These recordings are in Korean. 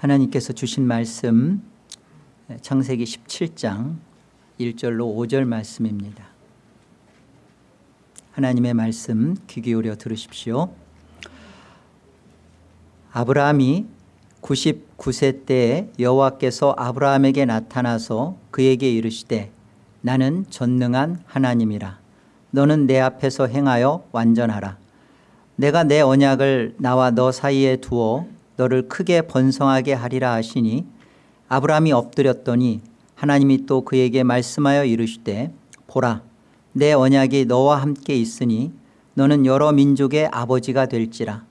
하나님께서 주신 말씀 창세기 17장 1절로 5절 말씀입니다. 하나님의 말씀 귀 기울여 들으십시오. 아브라함이 99세 때에 여호와께서 아브라함에게 나타나서 그에게 이르시되 나는 전능한 하나님이라 너는 내 앞에서 행하여 완전하라 내가 내 언약을 나와 너 사이에 두어 너를 크게 번성하게 하리라 하시니 아브라함이 엎드렸더니 하나님이 또 그에게 말씀하여 이르시되 보라 내 언약이 너와 함께 있으니 너는 여러 민족의 아버지가 될지라.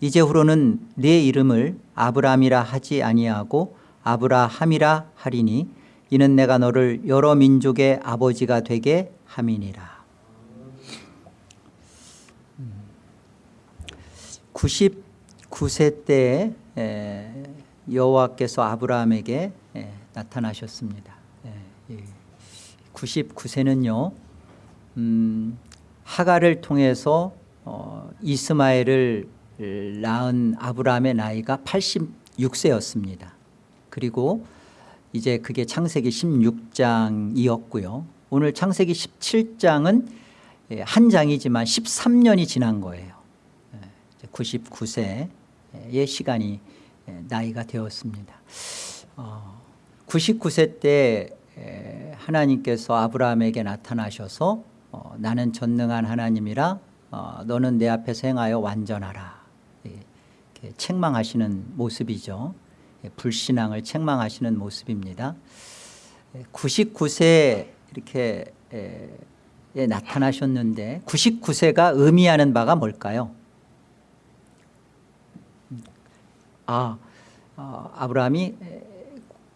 이제 후로는 네 이름을 아브라함이라 하지 아니하고 아브라함이라 하리니 이는 내가 너를 여러 민족의 아버지가 되게 함이니라 99세 때에 여호와께서 아브라함에게 나타나셨습니다. 99세는요 음, 하가를 통해서 어, 이스마엘을 낳은 아브라함의 나이가 86세였습니다. 그리고 이제 그게 창세기 16장이었고요. 오늘 창세기 17장은 한 장이지만 13년이 지난 거예요. 99세 의 시간이 나이가 되었습니다. 99세 때 하나님께서 아브라함에게 나타나셔서 어, 나는 전능한 하나님이라 어, 너는 내 앞에서 행하여 완전하라. 책망하시는 모습이죠. 불신앙을 책망하시는 모습입니다. 99세 이렇게 에, 나타나셨는데 99세가 의미하는 바가 뭘까요 아, 어, 아브라함이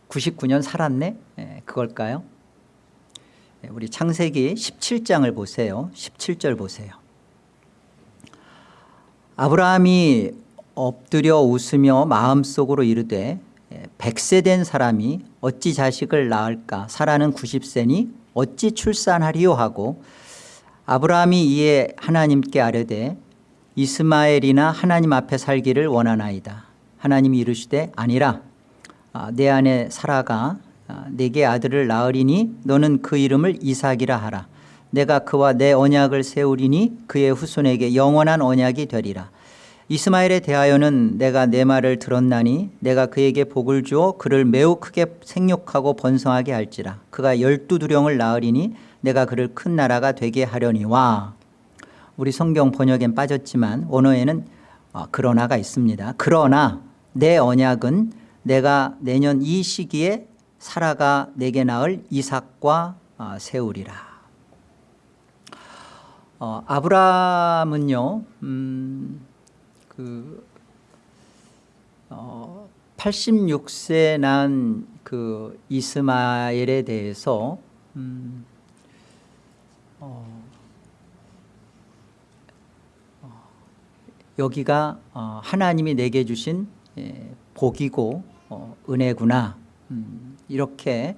99년 살았네? 그걸까요? 우리 창세기 17장을 보세요. 17절 보세요. 아브라함이 엎드려 웃으며 마음속으로 이르되 백세 된 사람이 어찌 자식을 낳을까? 사라는 90세니 어찌 출산하리요? 하고 아브라함이 이에 하나님께 아뢰되 이스마엘이나 하나님 앞에 살기를 원하나이다 하나님이 이르시되 아니라 아, 내 안에 사라가 아, 내게 아들을 낳으리니 너는 그 이름을 이삭이라 하라. 내가 그와 내 언약을 세우리니 그의 후손에게 영원한 언약이 되리라. 이스마엘에 대하여는 내가 내 말을 들었나니 내가 그에게 복을 주어 그를 매우 크게 생육하고 번성하게 할지라. 그가 열두 두령을 낳으리니 내가 그를 큰 나라가 되게 하려니와. 우리 성경 번역엔 빠졌지만 원어에는 어, 그러나가 있습니다 그러나 내 언약은 내가 내년 이 시기에 사라가 내게 낳을 이삭과 어, 세우리라. 어, 아브라함은요 음, 그 어, 86세 난 그 이스마엘에 대해서 음, 어, 어, 여기가 어, 하나님이 내게 주신 예, 복이고 어, 은혜구나. 음, 이렇게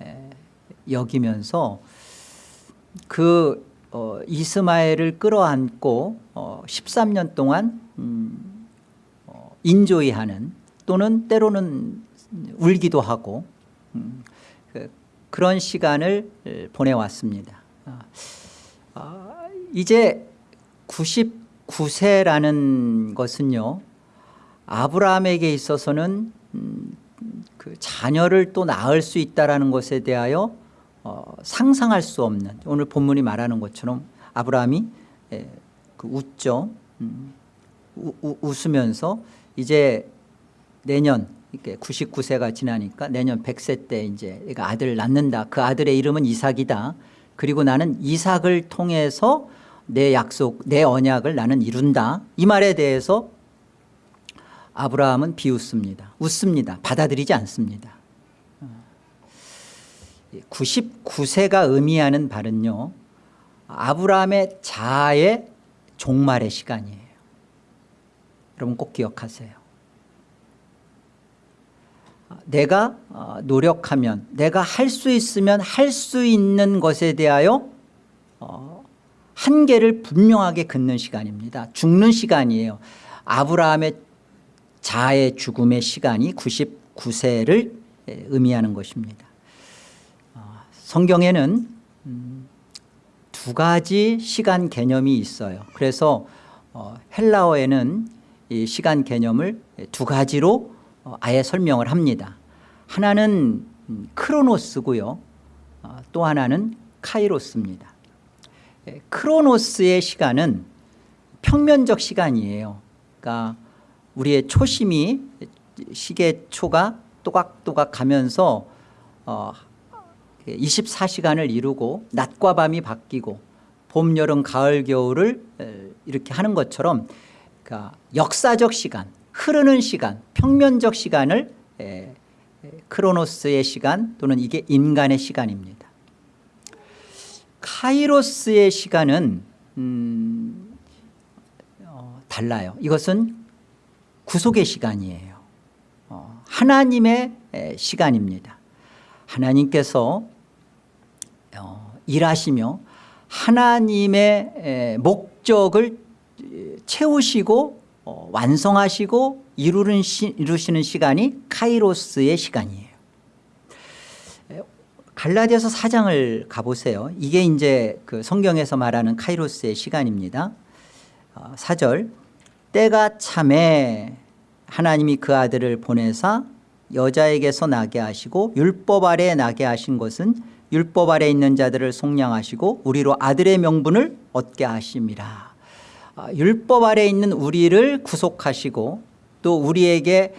에, 여기면서 그 어, 이스마엘을 끌어안고 어, 13년 동안 음, 어, 인조이하는 또는 때로는 울기도 하고 음, 그, 런 시간을 보내왔습니다. 아, 아, 이제 99세라는 것은요 아브라함에게 있어서는 음, 그 자녀를 또 낳을 수 있다는 것에 대하여 어, 상상할 수 없는 오늘 본문이 말하는 것처럼 아브라함이 에, 그 웃죠. 음, 우, 우, 웃으면서 이제 내년 이렇게 99세가 지나니까 내년 100세 때 이제 아들을 낳는다. 그 아들의 이름은 이삭이다. 그리고 나는 이삭을 통해서 내 약속 내 언약을 나는 이룬다. 이 말에 대해서 아브라함은 비웃습니다. 웃습니다. 받아들이지 않습니다. 99세가 의미하는 발은요 아브라함의 자아의 종말의 시간이에요. 여러분 꼭 기억하세요. 내가 어, 노력하면 내가 할 수 있으면 할 수 있는 것에 대하여 어, 한계를 분명하게 긋는 시간입니다. 죽는 시간이에요. 아브라함의 자아의 죽음의 시간이 99세를 의미하는 것입니다. 어, 성경에는 음, 두 가지 시간 개념이 있어요. 그래서 어, 헬라어에는 이 시간 개념을 두 가지로 어, 아예 설명을 합니다. 하나는 음, 크로노스고요. 어, 또 하나는 카이로스입니다. 예, 크로노스의 시간은 평면적 시간이에요. 그러니까 우리의 초심이 시계초가 또각또각 가면서 어, 24시간을 이루고 낮과 밤이 바뀌고 봄, 여름, 가을, 겨울을 이렇게 하는 것처럼 그러니까 역사적 시간, 흐르는 시간, 평면적 시간을 크로노스의 시간 또는 이게 인간의 시간입니다. 카이로스의 시간은 음, 어, 달라요. 이것은 구속의 시간이에요. 어, 하나님의 시간입니다. 하나님께서 어, 일하시며 하나님의 목적을 채우시고 어, 완성하시고 이루는 시, 이루시는 시간이 카이로스의 시간이에요. 갈라디아서 4장을 가보세요. 이게 이제 그 성경에서 말하는 카이로스의 시간입니다. 4절 때가 참에 하나님이 그 아들을 보내사 여자에게서 나게 하시고 율법 아래 나게 하신 것은 율법 아래 있는 자들을 속량하시고 우리로 아들의 명분을 얻게 하심이라. 아, 율법 아래 있는 우리를 구속하시고 또 우리에게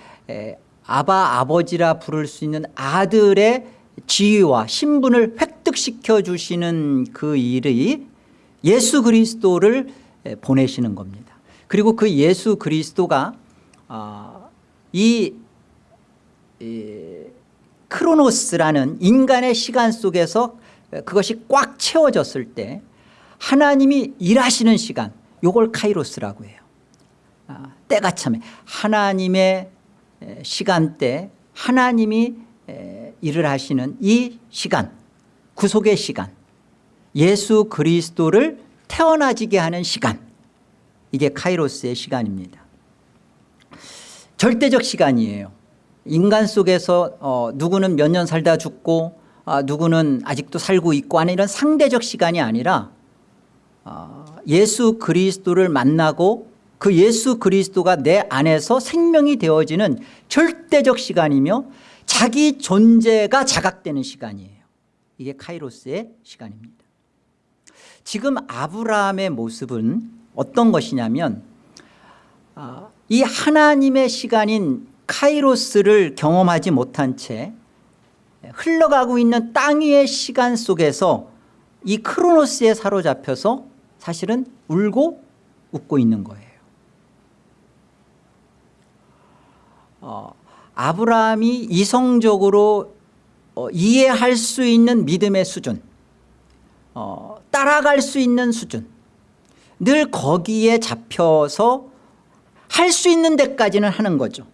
아바 아버지라 부를 수 있는 아들의 지위와 신분을 획득시켜 주시는 그 일이 예수 그리스도를 보내시는 겁니다. 그리고 그 예수 그리스도가 아, 이 크로노스라는 인간의 시간 속에서 그것이 꽉 채워졌을 때 하나님이 일하시는 시간 요걸 카이로스라고 해요. 아, 때가 참에 하나님의 시간대 하나님이 일을 하시는 이 시간 구속의 시간 예수 그리스도를 태어나지게 하는 시간 이게 카이로스의 시간입니다 절대적 시간이에요. 인간 속에서 어, 누구는 몇 년 살다 죽고 아, 누구는 아직도 살고 있고 하는 이런 상대적 시간이 아니라 어, 예수 그리스도를 만나고 그 예수 그리스도가 내 안에서 생명이 되어지는 절대적 시간이며 자기 존재가 자각되는 시간이에요. 이게 카이로스의 시간입니다. 지금 아브라함의 모습은 어떤 것이냐면 아, 이 하나님의 시간인 카이로스를 경험하지 못한 채 흘러가고 있는 땅 위의 시간 속에서 이 크로노스에 사로잡혀서 사실은 울고 웃고 있는 거예요. 어, 아브라함이 이성적으로 어, 이해할 수 있는 믿음의 수준 어, 따라갈 수 있는 수준 늘 거기에 잡혀서 할 수 있는 데까지는 하는 거죠.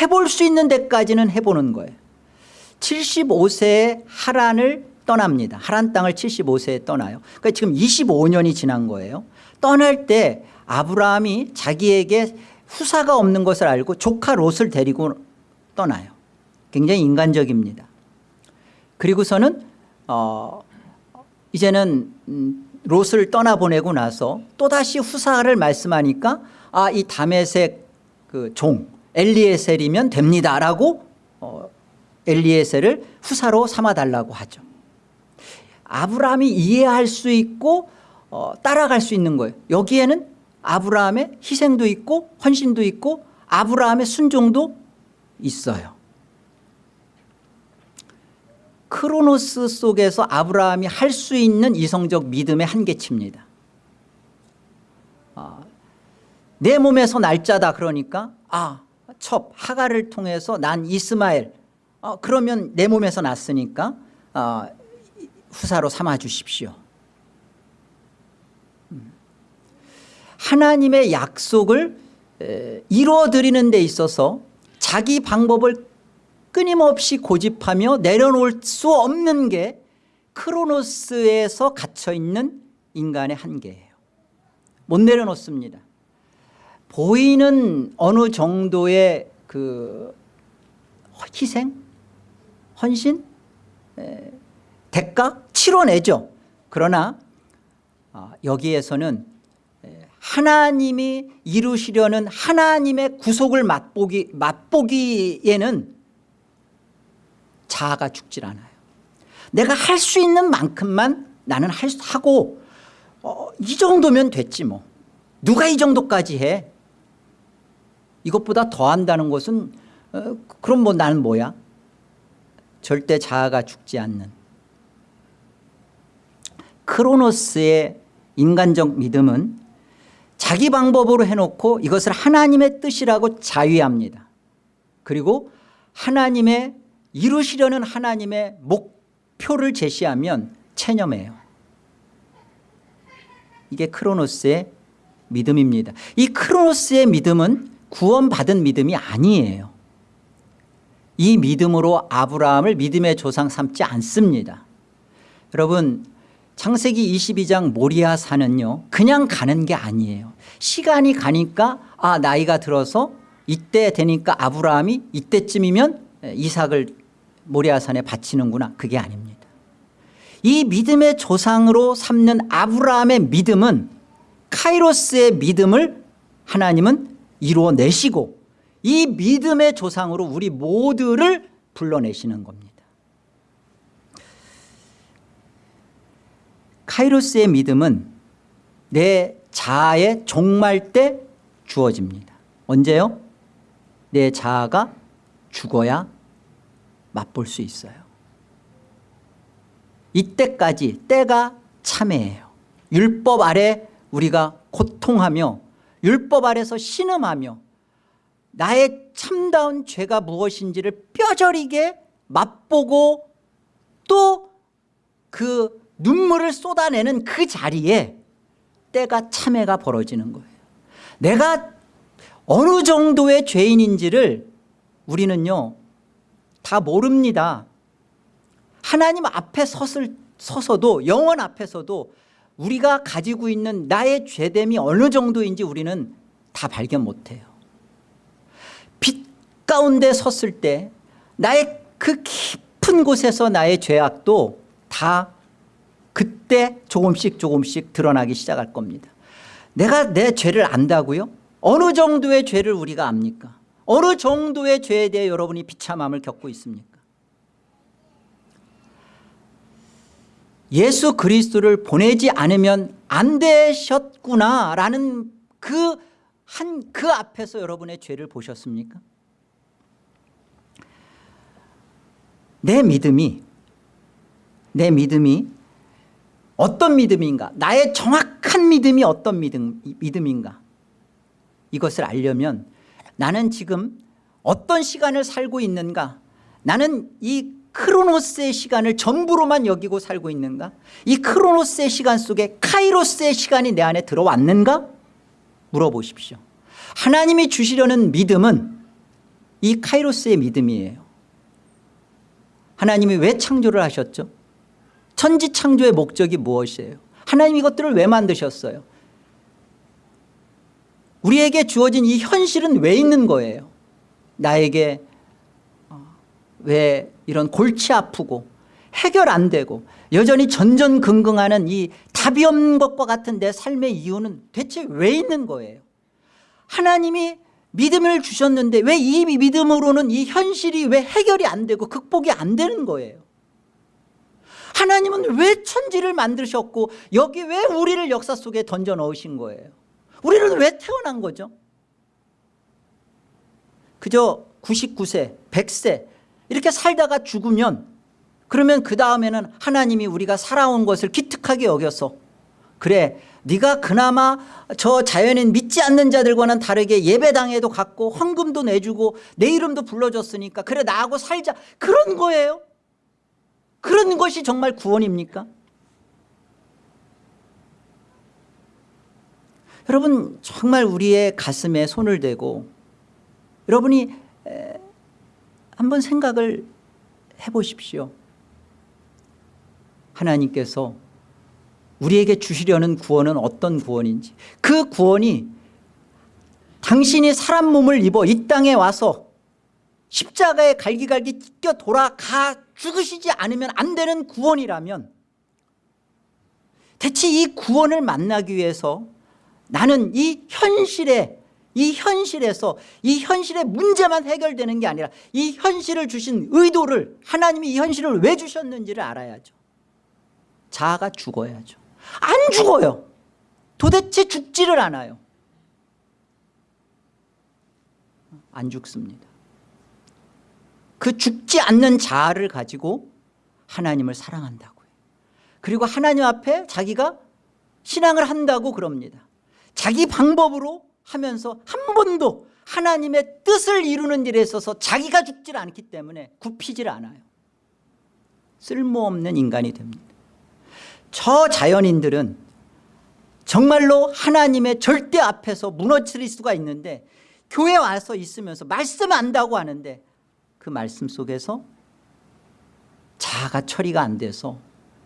해볼 수 있는 데까지는 해보는 거예요. 75세에 하란을 떠납니다. 하란 땅을 75세에 떠나요. 그러니까 지금 25년이 지난 거예요. 떠날 때 아브라함이 자기에게 후사가 없는 것을 알고 조카 롯을 데리고 떠나요. 굉장히 인간적입니다. 그리고서는 어 이제는 음, 롯을 떠나보내고 나서 또다시 후사를 말씀하니까 아 이 다메색 그 종 엘리에셀이면 됩니다라고 어, 엘리에셀을 후사로 삼아달라고 하죠. 아브라함이 이해할 수 있고 어, 따라갈 수 있는 거예요. 여기에는 아브라함의 희생도 있고 헌신도 있고 아브라함의 순종도 있어요. 크로노스 속에서 아브라함이 할 수 있는 이성적 믿음의 한계치입니다. 아, 내 몸에서 날짜다 그러니까 아 첩 하가를 통해서 난 이스마엘. 어, 그러면 내 몸에서 났으니까 어, 후사로 삼아 주십시오. 음. 하나님의 약속을 이루어드리는 데 있어서 자기 방법을 끊임없이 고집하며 내려놓을 수 없는 게 크로노스에서 갇혀있는 인간의 한계예요. 못 내려놓습니다 보이는 어느 정도의 그 희생, 헌신, 에, 대가 치러내죠. 그러나 아, 여기에서는 에, 하나님이 이루시려는 하나님의 구속을 맛보기, 맛보기에는 자아가 죽질 않아요. 내가 할 수 있는 만큼만 나는 할, 수- 하고 어, 이 정도면 됐지 뭐. 누가 이 정도까지 해. 이것보다 더 한다는 것은 어, 그럼 뭐 나는 뭐야. 절대 자아가 죽지 않는 크로노스의 인간적 믿음은 자기 방법으로 해놓고 이것을 하나님의 뜻이라고 자위합니다. 그리고 하나님의 이루시려는 하나님의 목표를 제시하면 체념해요. 이게 크로노스의 믿음입니다. 이 크로노스의 믿음은 구원받은 믿음이 아니에요. 이 믿음으로 아브라함을 믿음의 조상 삼지 않습니다. 여러분 창세기 22장 모리아 산은요 그냥 가는 게 아니에요. 시간이 가니까 아 나이가 들어서 이때 되니까 아브라함이 이때쯤이면 이삭을 모리아 산에 바치는구나 그게 아닙니다. 이 믿음의 조상으로 삼는 아브라함의 믿음은 카이로스의 믿음을 하나님은 이루어내시고 이 믿음의 조상으로 우리 모두를 불러내시는 겁니다. 카이로스의 믿음은 내 자아의 종말 때 주어집니다. 언제요? 내 자아가 죽어야 맛볼 수 있어요. 이때까지 때가 참해예요. 율법 아래 우리가 고통하며 율법 아래서 신음하며 나의 참다운 죄가 무엇인지를 뼈저리게 맛보고 또 그 눈물을 쏟아내는 그 자리에 때가 참회가 벌어지는 거예요. 내가 어느 정도의 죄인인지를 우리는요 다 모릅니다. 하나님 앞에 섰을, 서서도 영원 앞에서도 우리가 가지고 있는 나의 죄됨이 어느 정도인지 우리는 다 발견 못해요. 빛 가운데 섰을 때 나의 그 깊은 곳에서 나의 죄악도 다 그때 조금씩 조금씩 드러나기 시작할 겁니다. 내가 내 죄를 안다고요? 어느 정도의 죄를 우리가 압니까? 어느 정도의 죄에 대해 여러분이 비참함을 겪고 있습니까? 예수 그리스도를 보내지 않으면 안 되셨구나라는 그한그 앞에서 여러분의 죄를 보셨습니까? 내 믿음이 내 믿음이 어떤 믿음인가? 나의 정확한 믿음이 어떤 믿음, 믿음인가? 이것을 알려면 나는 지금 어떤 시간을 살고 있는가? 나는 이 크로노스의 시간을 전부로만 여기고 살고 있는가? 이 크로노스의 시간 속에 카이로스의 시간이 내 안에 들어왔는가? 물어보십시오. 하나님이 주시려는 믿음은 이 카이로스의 믿음이에요. 하나님이 왜 창조를 하셨죠? 천지 창조의 목적이 무엇이에요? 하나님 이것들을 왜 만드셨어요? 우리에게 주어진 이 현실은 왜 있는 거예요? 나에게 어, 왜 이런 골치 아프고 해결 안 되고 여전히 전전긍긍하는 이 답이 없는 것과 같은 내 삶의 이유는 대체 왜 있는 거예요? 하나님이 믿음을 주셨는데 왜 이 믿음으로는 이 현실이 왜 해결이 안 되고 극복이 안 되는 거예요? 하나님은 왜 천지를 만드셨고 여기 왜 우리를 역사 속에 던져 넣으신 거예요? 우리는 왜 태어난 거죠? 그저 99세 100세 이렇게 살다가 죽으면 그러면 그 다음에는 하나님이 우리가 살아온 것을 기특하게 여겨서 그래 네가 그나마 저 자연인 믿지 않는 자들과는 다르게 예배당에도 갔고 헌금도 내주고 내 이름도 불러줬으니까 그래 나하고 살자. 그런 거예요? 그런 것이 정말 구원입니까? 여러분 정말 우리의 가슴에 손을 대고 여러분이 에, 한번 생각을 해보십시오. 하나님께서 우리에게 주시려는 구원은 어떤 구원인지. 그 구원이 당신이 사람 몸을 입어 이 땅에 와서 십자가에 갈기갈기 찢겨 돌아가 죽으시지 않으면 안 되는 구원이라면 대체 이 구원을 만나기 위해서 나는 이 현실에 이 현실에서 이 현실의 문제만 해결되는 게 아니라 이 현실을 주신 의도를 하나님이 이 현실을 왜 주셨는지를 알아야죠. 자아가 죽어야죠. 안 죽어요. 도대체 죽지를 않아요. 안 죽습니다. 그 죽지 않는 자아를 가지고 하나님을 사랑한다고요. 그리고 하나님 앞에 자기가 신앙을 한다고 그럽니다. 자기 방법으로 하면서 한 번도 하나님의 뜻을 이루는 일에 있어서 자기가 죽질 않기 때문에 굽히질 않아요. 쓸모없는 인간이 됩니다. 저 자연인들은 정말로 하나님의 절대 앞에서 무너뜨릴 수가 있는데 교회 와서 있으면서 말씀 안다고 하는데 그 말씀 속에서 자아가 처리가 안 돼서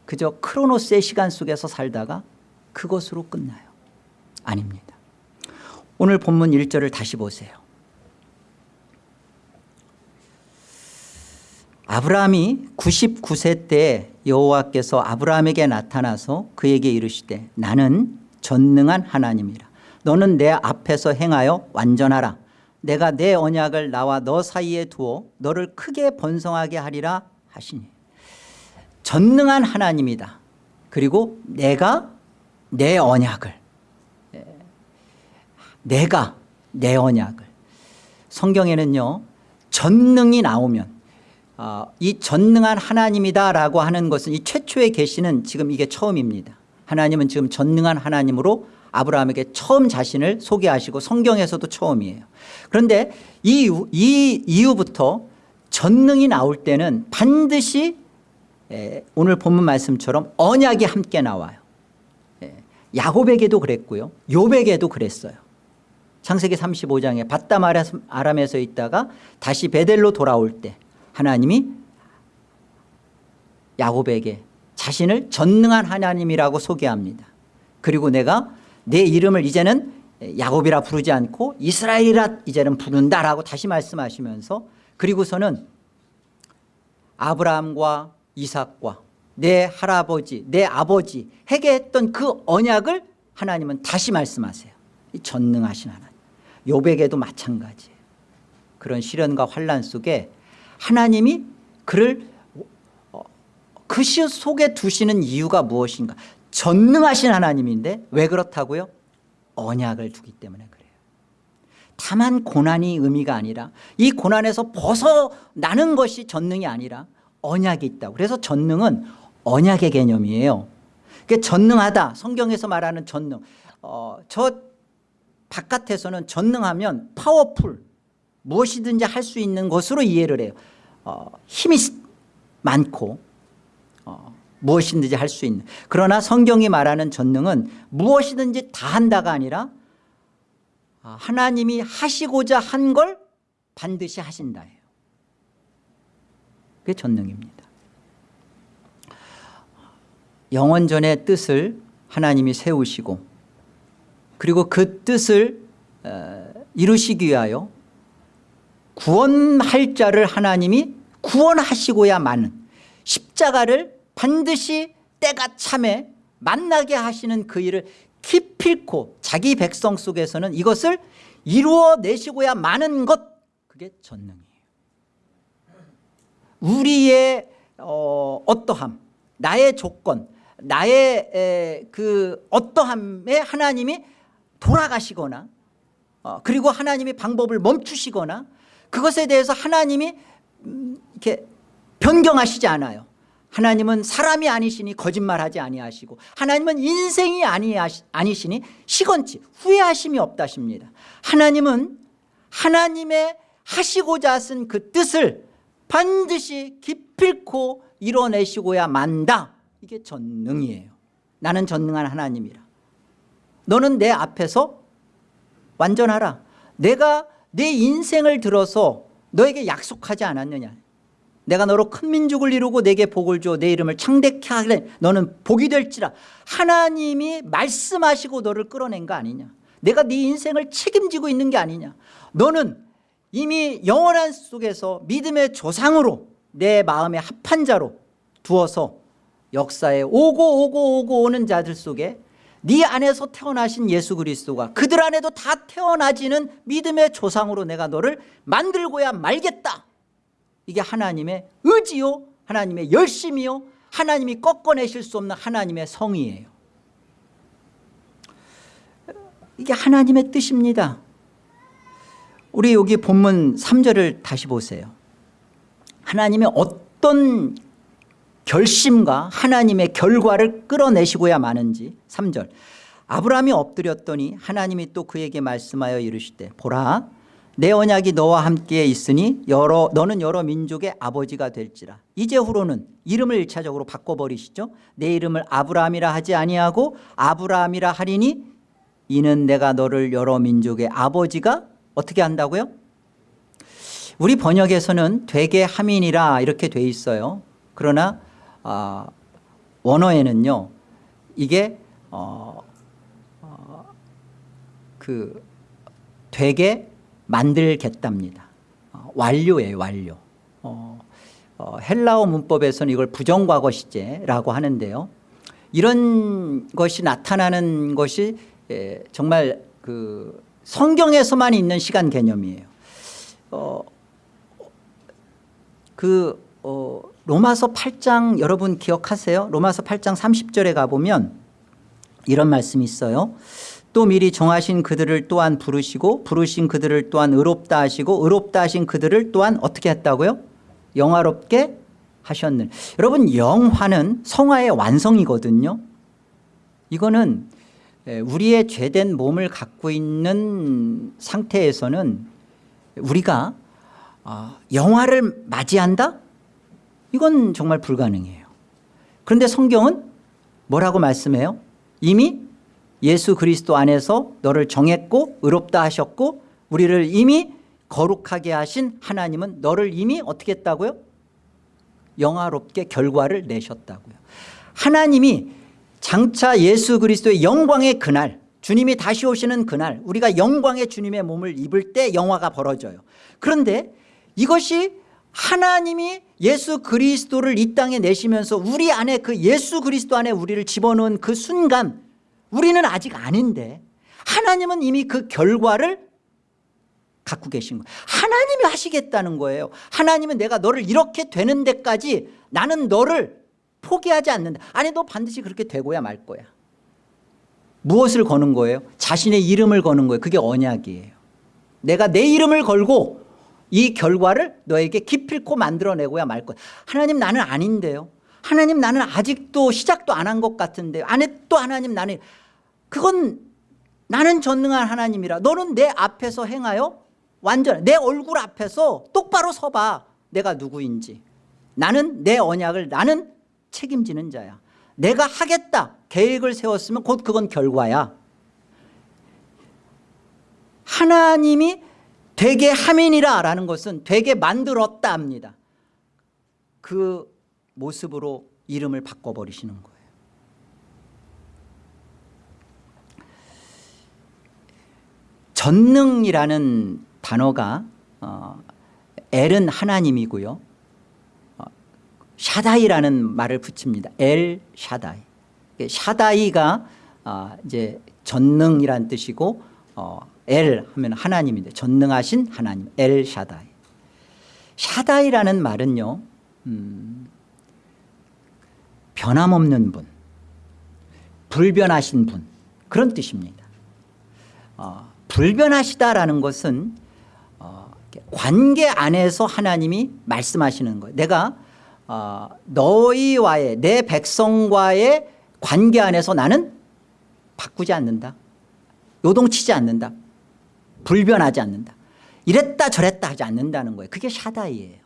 그저 크로노스의 시간 속에서 살다가 그것으로 끝나요. 아닙니다 오늘 본문 1절을 다시 보세요. 아브라함이 99세 때 여호와께서 아브라함에게 나타나서 그에게 이르시되 나는 전능한 하나님이라. 너는 내 앞에서 행하여 완전하라. 내가 내 언약을 나와 너 사이에 두어 너를 크게 번성하게 하리라 하시니. 전능한 하나님이다. 그리고 내가 내 언약을 내가 내 언약을. 성경에는요 전능이 나오면 어, 이 전능한 하나님이다라고 하는 것은 이 최초의 계시는 지금 이게 처음입니다. 하나님은 지금 전능한 하나님으로 아브라함에게 처음 자신을 소개하시고 성경에서도 처음이에요. 그런데 이, 이 이후부터 전능이 나올 때는 반드시 에, 오늘 본문 말씀처럼 언약이 함께 나와요. 에, 야곱에게도 그랬고요 욥에게도 그랬어요 창세기 35장에 바담 아람에서 있다가 다시 베델로 돌아올 때 하나님이 야곱에게 자신을 전능한 하나님이라고 소개합니다. 그리고 내가 내 이름을 이제는 야곱이라 부르지 않고 이스라엘이라 이제는 부른다라고 다시 말씀하시면서 그리고서는 아브라함과 이삭과 내 할아버지 내 아버지 해게 했던 그 언약을 하나님은 다시 말씀하세요. 전능하신 하나님 요백에도 마찬가지예요 그런 시련과 환란 속에 하나님이 그를 어, 그시 속에 두시는 이유가 무엇인가? 전능하신 하나님인데 왜 그렇다고요? 언약을 두기 때문에 그래요. 다만 고난이 의미가 아니라 이 고난에서 벗어나는 것이 전능이 아니라 언약이 있다고. 그래서 전능은 언약의 개념이에요. 그러니까 전능하다. 성경에서 말하는 전능. 어, 저 바깥에서는 전능하면 파워풀 무엇이든지 할 수 있는 것으로 이해를 해요. 어, 힘이 많고 어, 무엇이든지 할 수 있는. 그러나 성경이 말하는 전능은 무엇이든지 다 한다가 아니라 아, 하나님이 하시고자 한 걸 반드시 하신다예요. 그게 전능입니다. 영원전의 뜻을 하나님이 세우시고 그리고 그 뜻을 어, 이루시기 위하여 구원할 자를 하나님이 구원하시고야마는 십자가를 반드시 때가 참에 만나게 하시는 그 일을 기필코 자기 백성 속에서는 이것을 이루어내시고야 마는 것 그게 전능이에요. 우리의 어, 어떠함 나의 조건 나의 에, 그 어떠함에 하나님이 돌아가시거나 어, 그리고 하나님이 방법을 멈추시거나 그것에 대해서 하나님이 음, 이렇게 변경하시지 않아요. 하나님은 사람이 아니시니 거짓말하지 아니하시고 하나님은 인생이 아니시니 시건치 후회하심이 없다십니다. 하나님은 하나님의 하시고자 하신 그 뜻을 반드시 기필코 이뤄내시고야 만다. 이게 전능이에요. 나는 전능한 하나님이라 너는 내 앞에서 완전하라. 내가 내 인생을 들어서 너에게 약속하지 않았느냐. 내가 너로 큰 민족을 이루고 내게 복을 주어 내 이름을 창대케 하래 너는 복이 될지라. 하나님이 말씀하시고 너를 끌어낸 거 아니냐. 내가 네 인생을 책임지고 있는 게 아니냐. 너는 이미 영원한 속에서 믿음의 조상으로 내 마음의 합한 자로 두어서 역사에 오고 오고 오고 오는 자들 속에 네 안에서 태어나신 예수 그리스도가 그들 안에도 다 태어나지는 믿음의 조상으로 내가 너를 만들고야 말겠다. 이게 하나님의 의지요? 하나님의 열심이요? 하나님이 꺾어내실 수 없는 하나님의 성의예요. 이게 하나님의 뜻입니다. 우리 여기 본문 3절을 다시 보세요. 하나님의 어떤 결심과 하나님의 결과를 끌어내시고야 마는지 3절. 아브라함이 엎드렸더니 하나님이 또 그에게 말씀하여 이르시되 보라 내 언약이 너와 함께 있으니 여러 너는 여러 민족의 아버지가 될지라. 이제 후로는 이름을 1차적으로 바꿔버리시죠. 내 이름을 아브라함이라 하지 아니하고 아브라함이라 하리니 이는 내가 너를 여러 민족의 아버지가 어떻게 한다고요? 우리 번역에서는 되게 함인이라 이렇게 돼 있어요. 그러나 어, 원어에는요 이게 어, 어, 그 되게 만들겠답니다. 어, 완료예요 완료. 어, 어, 헬라어 문법에서는 이걸 부정과거 시제라고 하는데요. 이런 것이 나타나는 것이 에, 정말 그 성경에서만 있는 시간 개념이에요. 어, 그 어, 로마서 8장 여러분 기억하세요? 로마서 8장 30절에 가보면 이런 말씀이 있어요. 또 미리 정하신 그들을 또한 부르시고 부르신 그들을 또한 의롭다 하시고 의롭다 하신 그들을 또한 어떻게 했다고요? 영화롭게 하셨는 여러분 영화는 성화의 완성이거든요. 이거는 우리의 죄된 몸을 갖고 있는 상태에서는 우리가 아, 영화를 맞이한다? 이건 정말 불가능해요 그런데 성경은 뭐라고 말씀해요? 이미 예수 그리스도 안에서 너를 정했고 의롭다 하셨고 우리를 이미 거룩하게 하신 하나님은 너를 이미 어떻게 했다고요? 영화롭게 결과를 내셨다고요 하나님이 장차 예수 그리스도의 영광의 그날 주님이 다시 오시는 그날 우리가 영광의 주님의 몸을 입을 때 영화가 벌어져요 그런데 이것이 하나님이 예수 그리스도를 이 땅에 내시면서 우리 안에 그 예수 그리스도 안에 우리를 집어넣은 그 순간 우리는 아직 아닌데 하나님은 이미 그 결과를 갖고 계신 거예요. 하나님이 하시겠다는 거예요. 하나님은 내가 너를 이렇게 되는 데까지 나는 너를 포기하지 않는다. 아니 너 반드시 그렇게 되고야 말 거야. 무엇을 거는 거예요? 자신의 이름을 거는 거예요. 그게 언약이에요. 내가 내 이름을 걸고 이 결과를 너에게 기필코 만들어내고야 말 거야. 하나님 나는 아닌데요. 하나님 나는 아직도 시작도 안 한 것 같은데 안에 또 하나님 나는 그건 나는 전능한 하나님이라. 너는 내 앞에서 행하여 완전 내 얼굴 앞에서 똑바로 서봐. 내가 누구인지. 나는 내 언약을 나는 책임지는 자야. 내가 하겠다. 계획을 세웠으면 곧 그건 결과야. 하나님이 되게 함이니라 라는 것은 되게 만들었다 합니다. 그 모습으로 이름을 바꿔버리시는 거예요. 전능이라는 단어가 어, 엘은 하나님이고요. 어, 샤다이라는 말을 붙입니다. 엘 샤다이. 샤다이가 어, 이제 전능이란 뜻이고 어, 엘 하면 하나님인데 전능하신 하나님 엘 샤다이. 샤다이라는 말은요 음, 변함없는 분 불변하신 분 그런 뜻입니다. 어, 불변하시다라는 것은 어, 관계 안에서 하나님이 말씀하시는 거예요. 내가 어, 너희와의 내 백성과의 관계 안에서 나는 바꾸지 않는다. 요동치지 않는다 불변하지 않는다. 이랬다 저랬다 하지 않는다는 거예요. 그게 샤다이예요.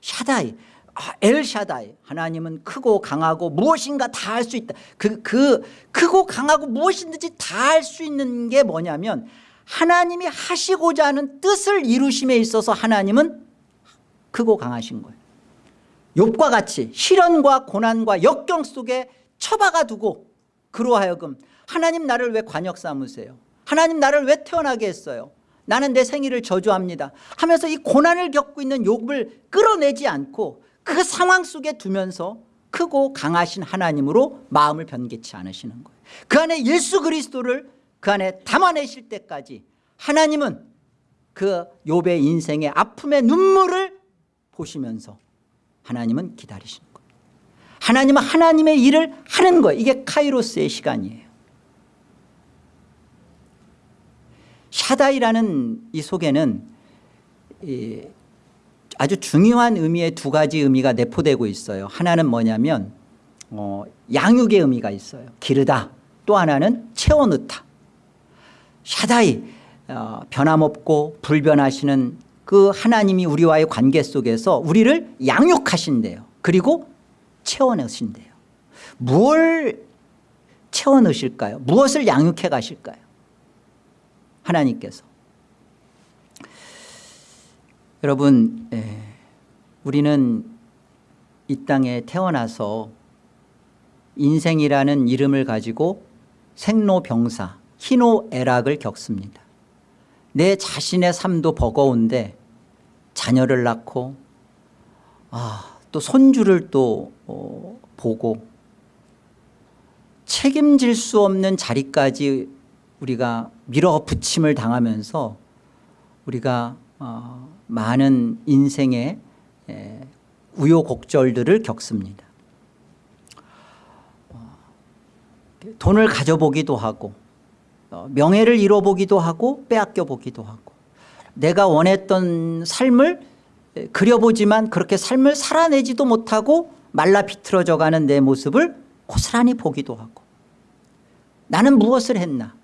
샤다이. 아, 엘 샤다이. 하나님은 크고 강하고 무엇인가 다 할 수 있다. 그, 그 크고 강하고 무엇이든지 다 할 수 있는 게 뭐냐면 하나님이 하시고자 하는 뜻을 이루심에 있어서 하나님은 크고 강하신 거예요. 욥과 같이 시련과 고난과 역경 속에 처박아 두고 그로 하여금 하나님 나를 왜 관역 삼으세요 하나님 나를 왜 태어나게 했어요? 나는 내 생일을 저주합니다. 하면서 이 고난을 겪고 있는 욥을 끌어내지 않고 그 상황 속에 두면서 크고 강하신 하나님으로 마음을 변개치 않으시는 거예요. 그 안에 예수 그리스도를 그 안에 담아내실 때까지 하나님은 그 욥의 인생의 아픔의 눈물을 보시면서 하나님은 기다리시는 거예요. 하나님은 하나님의 일을 하는 거예요. 이게 카이로스의 시간이에요 샤다이라는 이 속에는 이 아주 중요한 의미의 두 가지 의미가 내포되고 있어요. 하나는 뭐냐면 어, 양육의 의미가 있어요. 기르다. 또 하나는 채워넣다. 샤다이 어, 변함없고 불변하시는 그 하나님이 우리와의 관계 속에서 우리를 양육하신대요. 그리고 채워넣으신대요. 무엇을 채워넣으실까요? 무엇을 양육해 가실까요 하나님께서. 여러분 에, 우리는 이 땅에 태어나서 인생이라는 이름을 가지고 생로병사 희노애락을 겪습니다. 내 자신의 삶도 버거운데 자녀를 낳고 아, 또 손주를 또 어, 보고 책임질 수 없는 자리까지 우리가 밀어붙임을 당하면서 우리가 어, 많은 인생의 에, 우여곡절들을 겪습니다. 어, 돈을 가져보기도 하고 어, 명예를 잃어보기도 하고 빼앗겨 보기도 하고 내가 원했던 삶을 에, 그려보지만 그렇게 삶을 살아내지도 못하고 말라 비틀어져 가는 내 모습을 고스란히 보기도 하고 나는 무엇을 했나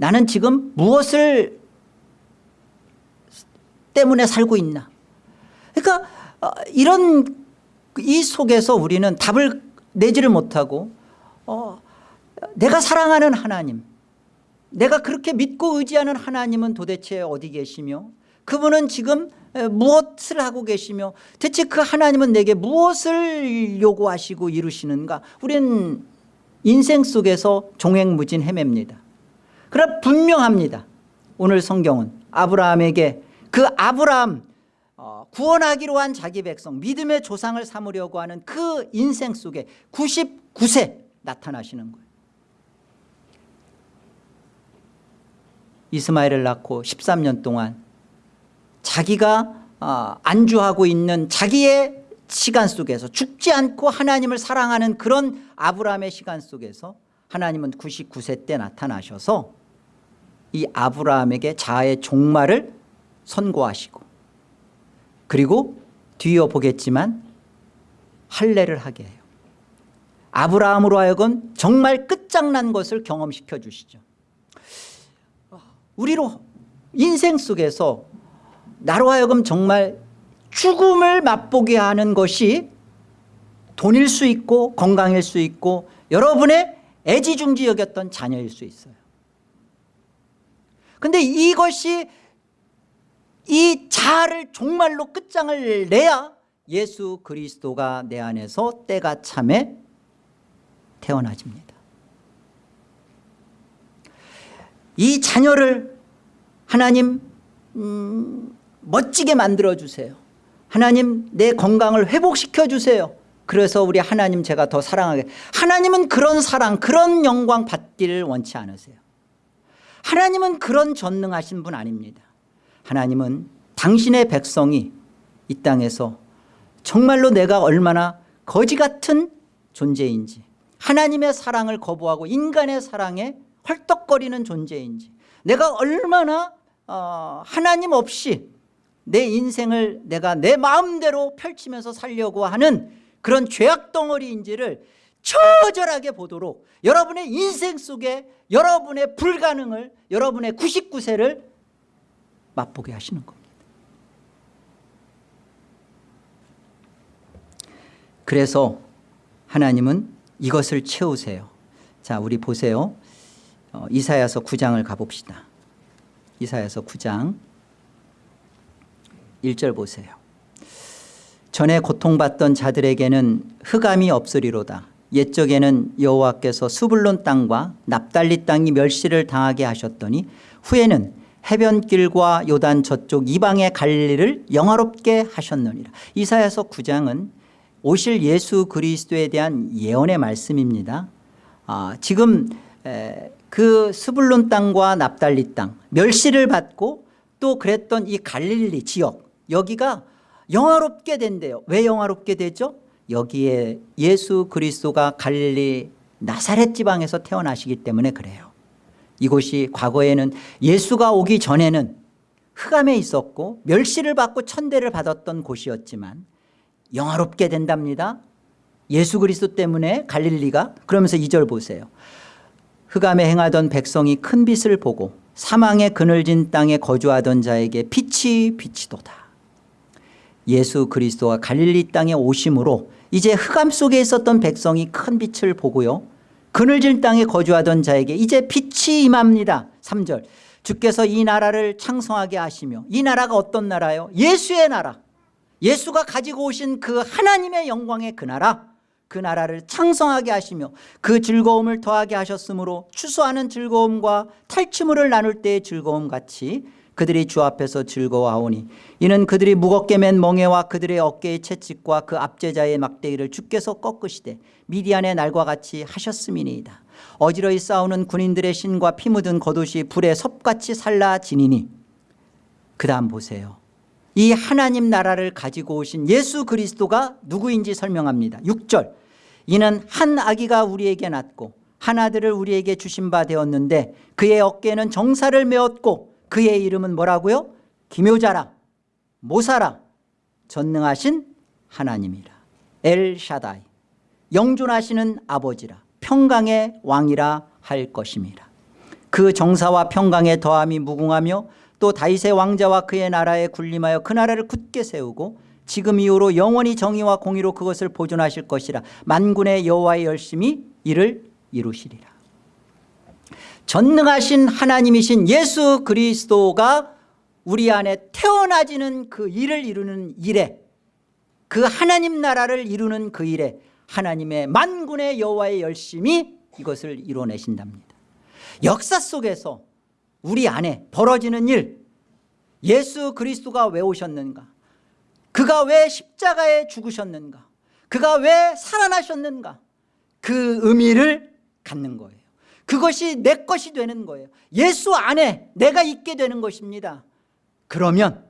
나는 지금 무엇을 때문에 살고 있나? 그러니까 어, 이런 이 속에서 우리는 답을 내지를 못하고 어, 내가 사랑하는 하나님 내가 그렇게 믿고 의지하는 하나님은 도대체 어디 계시며 그분은 지금 에, 무엇을 하고 계시며 대체 그 하나님은 내게 무엇을 요구하시고 이루시는가? 우리는 인생 속에서 종횡무진 헤맵니다 그러나 분명합니다. 오늘 성경은 아브라함에게 그 아브라함 어, 구원하기로 한 자기 백성 믿음의 조상을 삼으려고 하는 그 인생 속에 99세 나타나시는 거예요. 이스마엘을 낳고 13년 동안 자기가 어, 안주하고 있는 자기의 시간 속에서 죽지 않고 하나님을 사랑하는 그런 아브라함의 시간 속에서 하나님은 99세 때 나타나셔서 이 아브라함에게 자아의 종말을 선고하시고 그리고 뒤이어 보겠지만 할례를 하게 해요. 아브라함으로 하여금 정말 끝장난 것을 경험시켜 주시죠. 우리로 인생 속에서 나로 하여금 정말 죽음을 맛보게 하는 것이 돈일 수 있고 건강일 수 있고 여러분의 애지중지 여겼던 자녀일 수 있어요 근데 이것이 이 자아를 종말로 끝장을 내야 예수 그리스도가 내 안에서 때가 참에 태어나집니다. 이 자녀를 하나님 음, 멋지게 만들어주세요. 하나님 내 건강을 회복시켜 주세요. 그래서 우리 하나님 제가 더 사랑하게. 하나님은 그런 사랑 그런 영광 받기를 원치 않으세요 하나님은 그런 전능하신 분 아닙니다. 하나님은 당신의 백성이 이 땅에서 정말로 내가 얼마나 거지 같은 존재인지 하나님의 사랑을 거부하고 인간의 사랑에 헐떡거리는 존재인지 내가 얼마나 어, 하나님 없이 내 인생을 내가 내 마음대로 펼치면서 살려고 하는 그런 죄악 덩어리인지를 처절하게 보도록 여러분의 인생 속에 여러분의 불가능을 여러분의 99세를 맛보게 하시는 겁니다. 그래서 하나님은 이것을 채우세요. 자 우리 보세요. 어, 이사야서 9장을 가봅시다. 이사야서 9장 1절 보세요. 전에 고통받던 자들에게는 흑암이 없으리로다 옛적에는 여호와께서 수불론 땅과 납달리 땅이 멸시를 당하게 하셨더니 후에는 해변길과 요단 저쪽 이방의 갈릴리를 영화롭게 하셨느니라. 이사야서 9장은 오실 예수 그리스도에 대한 예언의 말씀입니다. 아, 지금 에, 그 스불론 땅과 납달리 땅 멸시를 받고 또 그랬던 이 갈릴리 지역 여기가 영화롭게 된대요. 왜 영화롭게 되죠 여기에 예수 그리스도가 갈릴리 나사렛 지방에서 태어나시기 때문에 그래요. 이곳이 과거에는 예수가 오기 전에는 흑암에 있었고 멸시를 받고 천대를 받았던 곳이었지만 영화롭게 된답니다. 예수 그리스도 때문에 갈릴리가 그러면서 이절 보세요. 흑암에 행하던 백성이 큰 빛을 보고 사망의 그늘진 땅에 거주하던 자에게 빛이 비치도다. 예수 그리스도가 갈릴리 땅에 오심으로 이제 흑암 속에 있었던 백성이 큰 빛을 보고요. 그늘진 땅에 거주하던 자에게 이제 빛이 임합니다. 3절. 주께서 이 나라를 창성하게 하시며 이 나라가 어떤 나라요? 예수의 나라. 예수가 가지고 오신 그 하나님의 영광의 그 나라. 그 나라를 창성하게 하시며 그 즐거움을 더하게 하셨으므로 추수하는 즐거움과 탈취물을 나눌 때의 즐거움 같이 그들이 주 앞에서 즐거워하오니 이는 그들이 무겁게 맨 멍에와 그들의 어깨의 채찍과 그 압제자의 막대기를 주께서 꺾으시되 미디안의 날과 같이 하셨음이니이다. 어지러이 싸우는 군인들의 신과 피 묻은 겉옷이 불에 섭같이 살라지니니. 그 다음 보세요. 이 하나님 나라를 가지고 오신 예수 그리스도가 누구인지 설명합니다. 6절. 이는 한 아기가 우리에게 낳고 한 아들을 우리에게 주신 바 되었는데 그의 어깨에는 정사를 메었고 그의 이름은 뭐라고요? 기묘자라 모사라 전능하신 하나님이라. 엘샤다이 영존하시는 아버지라. 평강의 왕이라 할 것임이라. 그 정사와 평강의 더함이 무궁하며 또 다윗의 왕자와 그의 나라에 군림하여 그 나라를 굳게 세우고 지금 이후로 영원히 정의와 공의로 그것을 보존하실 것이라. 만군의 여호와의 열심히 이를 이루시리라 전능하신 하나님이신 예수 그리스도가 우리 안에 태어나지는 그 일을 이루는 일에 그 하나님 나라를 이루는 그 일에 하나님의 만군의 여호와의 열심히 이것을 이뤄내신답니다. 역사 속에서 우리 안에 벌어지는 일 예수 그리스도가 왜 오셨는가? 그가 왜 십자가에 죽으셨는가? 그가 왜 살아나셨는가? 그 의미를 갖는 거예요 그것이 내 것이 되는 거예요. 예수 안에 내가 있게 되는 것입니다. 그러면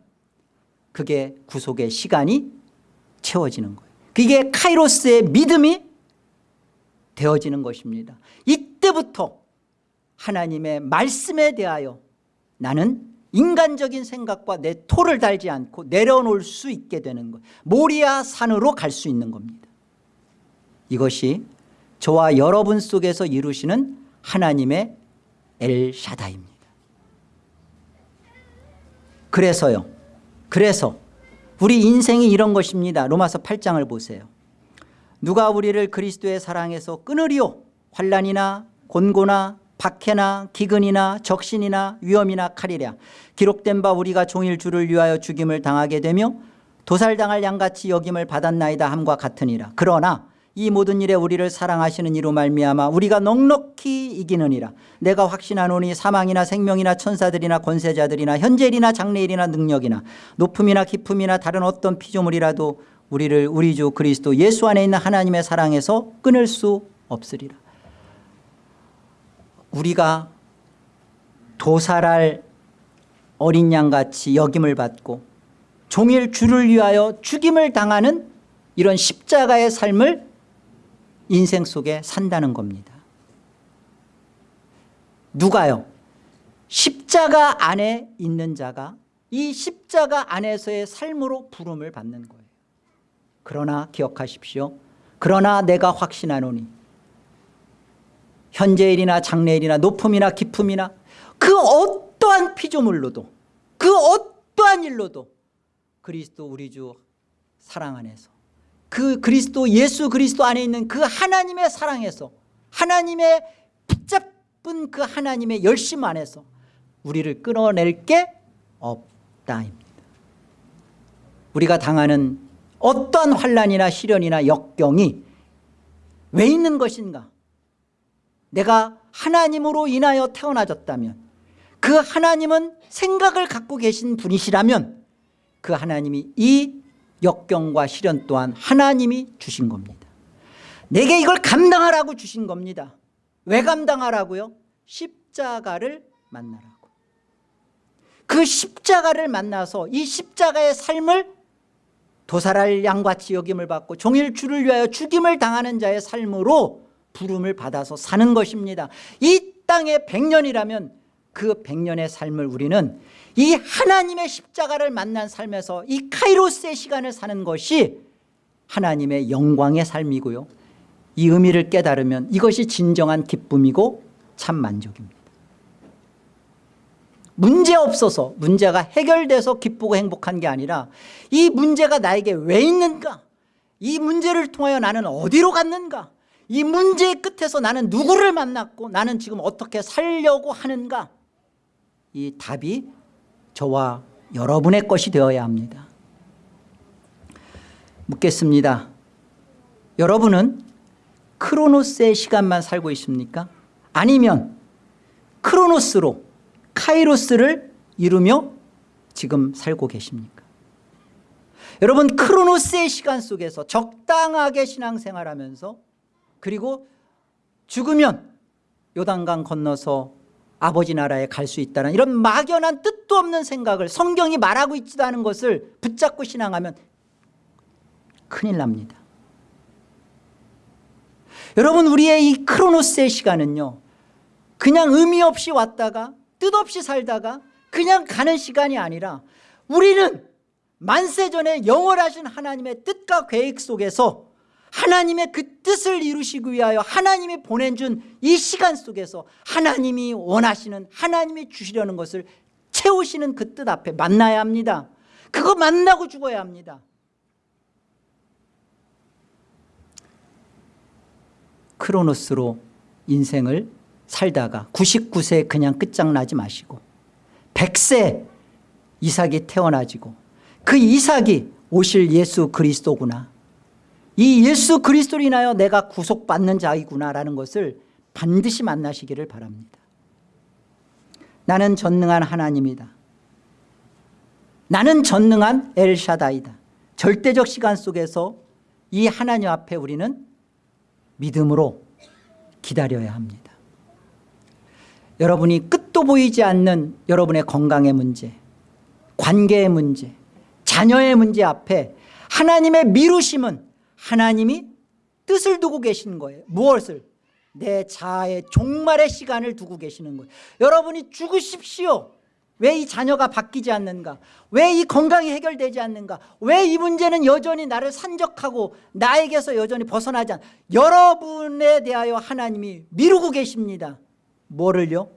그게 구속의 시간이 채워지는 거예요. 그게 카이로스의 믿음이 되어지는 것입니다. 이때부터 하나님의 말씀에 대하여 나는 인간적인 생각과 내 토를 달지 않고 내려놓을 수 있게 되는 것 모리아 산으로 갈 수 있는 겁니다. 이것이 저와 여러분 속에서 이루시는 하나님의 엘샤다입니다. 그래서요. 그래서 우리 인생이 이런 것입니다. 로마서 8장을 보세요. 누가 우리를 그리스도의 사랑에서 끊으리오 환란이나 곤고나 박해나 기근이나 적신이나 위험이나 칼이랴. 기록된 바 우리가 종일 주를 위하여 죽임을 당하게 되며 도살당할 양같이 여김을 받았나이다 함과 같으니라. 그러나 이 모든 일에 우리를 사랑하시는 이로 말미암아 우리가 넉넉히 이기느니라. 내가 확신하노니 사망이나 생명이나 천사들이나 권세자들이나 현재일이나 장래일이나 능력이나 높음이나 깊음이나 다른 어떤 피조물이라도 우리를 우리 주 그리스도 예수 안에 있는 하나님의 사랑에서 끊을 수 없으리라. 우리가 도살할 어린 양같이 역임을 받고 종일 주를 위하여 죽임을 당하는 이런 십자가의 삶을 인생 속에 산다는 겁니다. 누가요? 십자가 안에 있는 자가 이 십자가 안에서의 삶으로 부름을 받는 거예요. 그러나 기억하십시오. 그러나 내가 확신하노니 현재일이나 장래일이나 높음이나 깊음이나 그 어떠한 피조물로도 그 어떠한 일로도 그리스도 우리 주 사랑 안에서 그 그리스도 예수 그리스도 안에 있는 그 하나님의 사랑에서 하나님의 붙잡은 그 하나님의 열심 안에서 우리를 끊어낼 게 없다입니다. 우리가 당하는 어떠한 환란이나 시련이나 역경이 왜 있는 것인가? 내가 하나님으로 인하여 태어나졌다면 그 하나님은 생각을 갖고 계신 분이시라면 그 하나님이 이 역경과 시련 또한 하나님이 주신 겁니다. 내게 이걸 감당하라고 주신 겁니다. 왜 감당하라고요? 십자가를 만나라고. 그 십자가를 만나서 이 십자가의 삶을 도살할 양같이 여김을 받고 종일 주를 위하여 죽임을 당하는 자의 삶으로 부름을 받아서 사는 것입니다. 이 땅에 100년이라면 그 100년의 삶을 우리는 이 하나님의 십자가를 만난 삶에서 이 카이로스의 시간을 사는 것이 하나님의 영광의 삶이고요. 이 의미를 깨달으면 이것이 진정한 기쁨이고 참 만족입니다. 문제 없어서 문제가 해결돼서 기쁘고 행복한 게 아니라 이 문제가 나에게 왜 있는가? 이 문제를 통하여 나는 어디로 갔는가? 이 문제의 끝에서 나는 누구를 만났고 나는 지금 어떻게 살려고 하는가 이 답이 저와 여러분의 것이 되어야 합니다 묻겠습니다 여러분은 크로노스의 시간만 살고 있습니까? 아니면 크로노스로 카이로스를 이루며 지금 살고 계십니까? 여러분 크로노스의 시간 속에서 적당하게 신앙생활하면서 그리고 죽으면 요단강 건너서 아버지 나라에 갈 수 있다는 이런 막연한 뜻도 없는 생각을 성경이 말하고 있지도 않은 것을 붙잡고 신앙하면 큰일 납니다. 여러분 우리의 이 크로노스의 시간은요 그냥 의미 없이 왔다가 뜻없이 살다가 그냥 가는 시간이 아니라 우리는 만세전에 영원하신 하나님의 뜻과 계획 속에서 하나님의 그 뜻을 이루시기 위하여 하나님이 보내준 이 시간 속에서 하나님이 원하시는 하나님이 주시려는 것을 채우시는 그 뜻 앞에 만나야 합니다. 그거 만나고 죽어야 합니다. 크로노스로 인생을 살다가 99세 그냥 끝장나지 마시고 100세 이삭이 태어나지고 그 이삭이 오실 예수 그리스도구나 이 예수 그리스도로 인하여 내가 구속받는 자이구나라는 것을 반드시 만나시기를 바랍니다. 나는 전능한 하나님이다. 나는 전능한 엘샤다이다. 절대적 시간 속에서 이 하나님 앞에 우리는 믿음으로 기다려야 합니다. 여러분이 끝도 보이지 않는 여러분의 건강의 문제 관계의 문제 자녀의 문제 앞에 하나님의 미루심은 하나님이 뜻을 두고 계시는 거예요. 무엇을? 내 자아의 종말의 시간을 두고 계시는 거예요. 여러분이 죽으십시오. 왜 이 자녀가 바뀌지 않는가? 왜 이 건강이 해결되지 않는가? 왜 이 문제는 여전히 나를 산적하고 나에게서 여전히 벗어나지 않 여러분에 대하여 하나님이 미루고 계십니다. 뭐를요?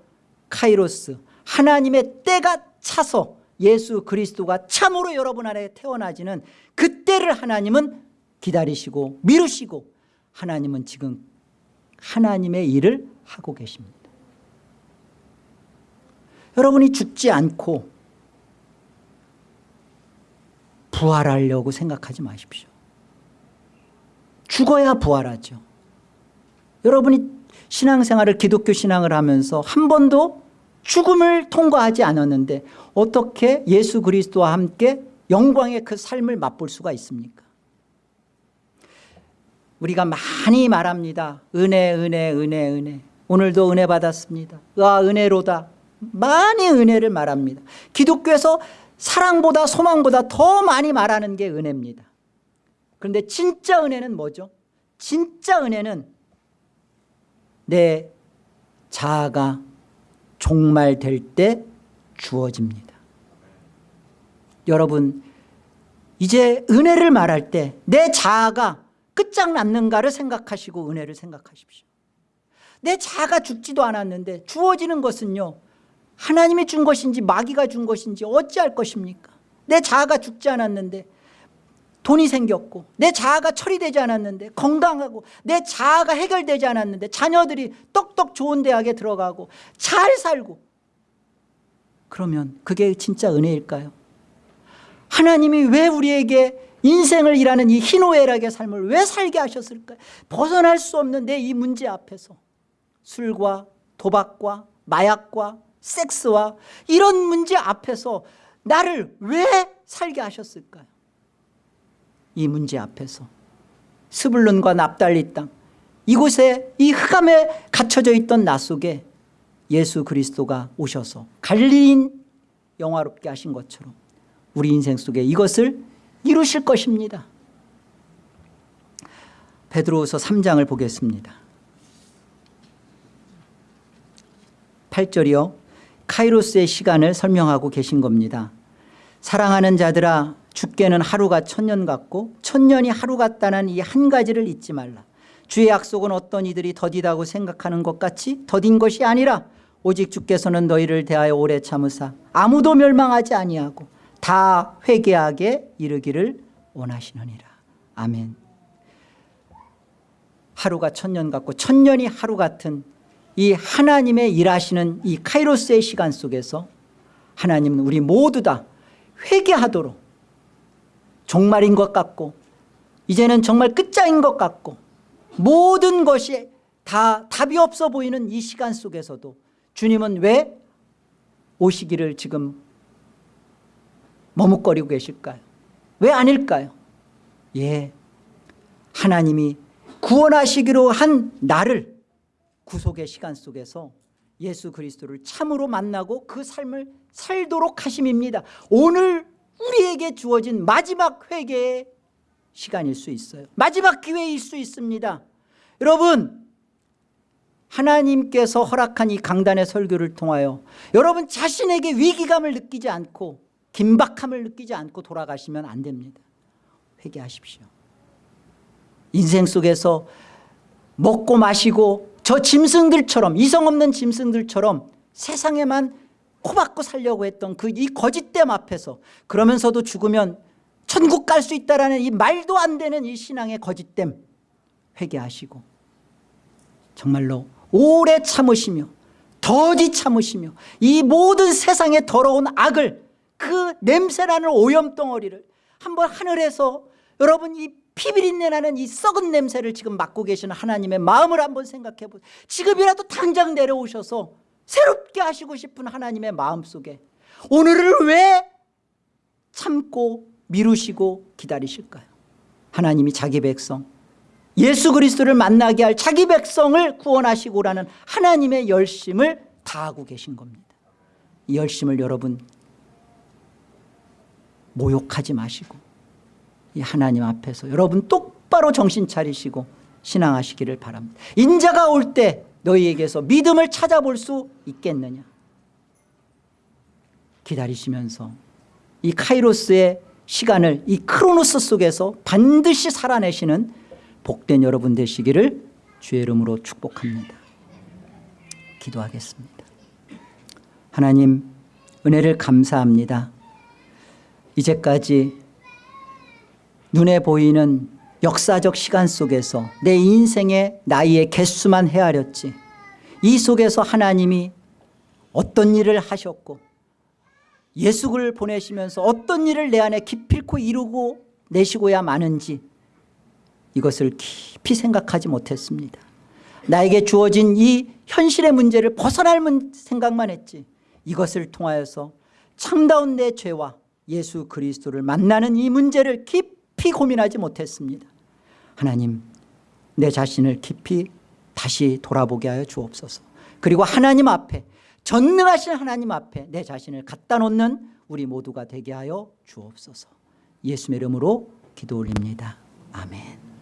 카이로스. 하나님의 때가 차서 예수 그리스도가 참으로 여러분 안에 태어나지는 그때를 하나님은 기다리시고 미루시고 하나님은 지금 하나님의 일을 하고 계십니다. 여러분이 죽지 않고 부활하려고 생각하지 마십시오. 죽어야 부활하죠. 여러분이 신앙생활을 기독교 신앙을 하면서 한 번도 죽음을 통과하지 않았는데 어떻게 예수 그리스도와 함께 영광의 그 삶을 맛볼 수가 있습니까 우리가 많이 말합니다. 은혜 은혜 은혜 은혜. 오늘도 은혜 받았습니다. 와 은혜로다. 많이 은혜를 말합니다. 기독교에서 사랑보다 소망보다 더 많이 말하는 게 은혜입니다. 그런데 진짜 은혜는 뭐죠? 진짜 은혜는 내 자아가 종말될 때 주어집니다. 여러분 이제 은혜를 말할 때 내 자아가 끝장났는가를 생각하시고 은혜를 생각하십시오. 내 자아가 죽지도 않았는데 주어지는 것은요 하나님이 준 것인지 마귀가 준 것인지 어찌할 것입니까? 내 자아가 죽지 않았는데 돈이 생겼고 내 자아가 처리되지 않았는데 건강하고 내 자아가 해결되지 않았는데 자녀들이 똑똑 좋은 대학에 들어가고 잘 살고. 그러면 그게 진짜 은혜일까요? 하나님이 왜 우리에게 인생을 일하는 이 희노애락의 삶을 왜 살게 하셨을까요? 벗어날 수 없는 내 이 문제 앞에서 술과 도박과 마약과 섹스와 이런 문제 앞에서 나를 왜 살게 하셨을까요? 이 문제 앞에서 스불론과 납달리 땅 이곳에 이 흑암에 갇혀져 있던 나 속에 예수 그리스도가 오셔서 갈릴린 영화롭게 하신 것처럼 우리 인생 속에 이것을 이루실 것입니다. 베드로후서 3장을 보겠습니다. 8절이요. 카이로스의 시간을 설명하고 계신 겁니다. 사랑하는 자들아 죽게는 하루가 천년 같고 천년이 하루 같다는 이 한 가지를 잊지 말라. 주의 약속은 어떤 이들이 더디다고 생각하는 것 같이 더딘 것이 아니라 오직 주께서는 너희를 대하여 오래 참으사 아무도 멸망하지 아니하고 다 회개하게 이르기를 원하시느니라. 아멘. 하루가 천년 같고 천년이 하루 같은 이 하나님의 일하시는 이 카이로스의 시간 속에서 하나님은 우리 모두 다 회개하도록 종말인 것 같고 이제는 정말 끝장인 것 같고 모든 것이 다 답이 없어 보이는 이 시간 속에서도 주님은 왜 오시기를 지금 머뭇거리고 계실까요? 왜 아닐까요? 예, 하나님이 구원하시기로 한 나를 구속의 시간 속에서 예수 그리스도를 참으로 만나고 그 삶을 살도록 하심입니다. 오늘 우리에게 주어진 마지막 회개의 시간일 수 있어요. 마지막 기회일 수 있습니다. 여러분 하나님께서 허락한 이 강단의 설교를 통하여 여러분 자신에게 위기감을 느끼지 않고 긴박함을 느끼지 않고 돌아가시면 안 됩니다. 회개하십시오. 인생 속에서 먹고 마시고 저 짐승들처럼 이성 없는 짐승들처럼 세상에만 코박고 살려고 했던 그 이 거짓됨 앞에서 그러면서도 죽으면 천국 갈 수 있다라는 이 말도 안 되는 이 신앙의 거짓됨 회개하시고 정말로 오래 참으시며 더디 참으시며 이 모든 세상의 더러운 악을 그 냄새나는 오염덩어리를 한번 하늘에서 여러분 이 피비린내 나는 이 썩은 냄새를 지금 맡고 계시는 하나님의 마음을 한번 생각해 보세요. 지금이라도 당장 내려오셔서 새롭게 하시고 싶은 하나님의 마음속에 오늘을 왜 참고 미루시고 기다리실까요? 하나님이 자기 백성 예수 그리스도를 만나게 할 자기 백성을 구원하시고라는 하나님의 열심을 다하고 계신 겁니다. 이 열심을 여러분 모욕하지 마시고 이 하나님 앞에서 여러분 똑바로 정신 차리시고 신앙하시기를 바랍니다. 인자가 올 때 너희에게서 믿음을 찾아볼 수 있겠느냐? 기다리시면서 이 카이로스의 시간을 이 크로노스 속에서 반드시 살아내시는 복된 여러분 되시기를 주의 이름으로 축복합니다. 기도하겠습니다. 하나님 은혜를 감사합니다 이제까지 눈에 보이는 역사적 시간 속에서 내 인생의 나이의 개수만 헤아렸지. 이 속에서 하나님이 어떤 일을 하셨고 예수를 보내시면서 어떤 일을 내 안에 기필코 이루고 내시고야 마는지 이것을 깊이 생각하지 못했습니다. 나에게 주어진 이 현실의 문제를 벗어날 생각만 했지 이것을 통하여서 참다운 내 죄와 예수 그리스도를 만나는 이 문제를 깊이 고민하지 못했습니다. 하나님 내 자신을 깊이 다시 돌아보게 하여 주옵소서. 그리고 하나님 앞에 전능하신 하나님 앞에 내 자신을 갖다 놓는 우리 모두가 되게 하여 주옵소서. 예수의 이름으로 기도 올립니다. 아멘